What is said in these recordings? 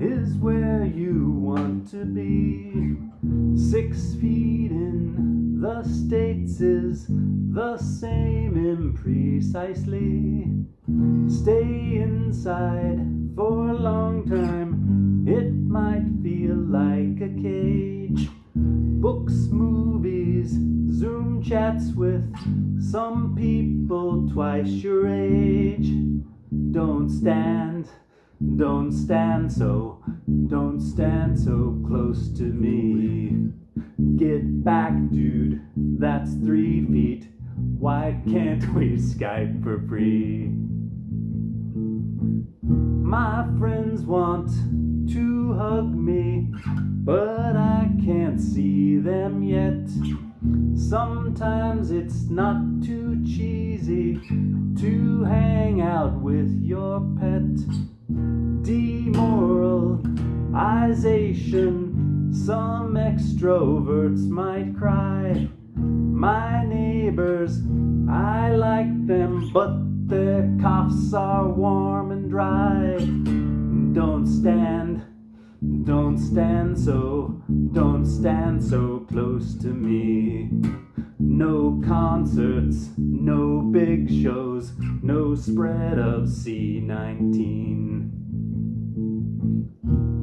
is where you want to be. Six feet in the States is the same imprecisely. Stay inside for a long time, it might feel like a cage. Books, movies, Zoom chats with some people twice your age. Don't stand don't stand so, don't stand so close to me. Get back, dude, that's three feet. Why can't we Skype for free? My friends want to hug me, but I can't see them yet. Sometimes it's not too cheesy to hang out with your pet. Demoralization, some extroverts might cry. My neighbors, I like them, but their coughs are warm and dry. Don't stand, don't stand so, don't stand so close to me. No concerts, no big shows, no spread of C19.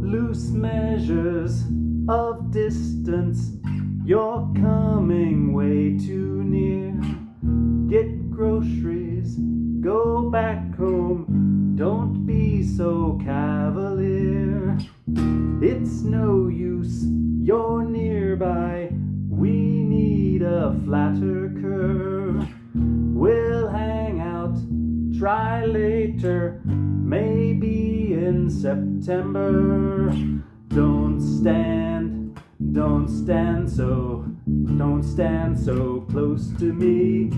Loose measures of distance, you're coming way too near. Get groceries, go back home, don't be so cavalier. It's no use, you're nearby, we need a flatter curve. Try later, maybe in September. Don't stand, don't stand so, don't stand so close to me.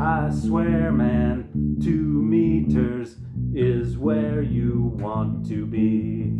I swear, man, two meters is where you want to be.